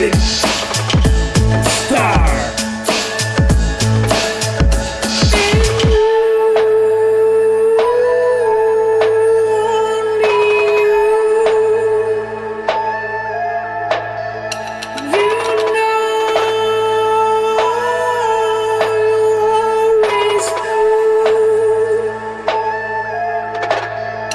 get it.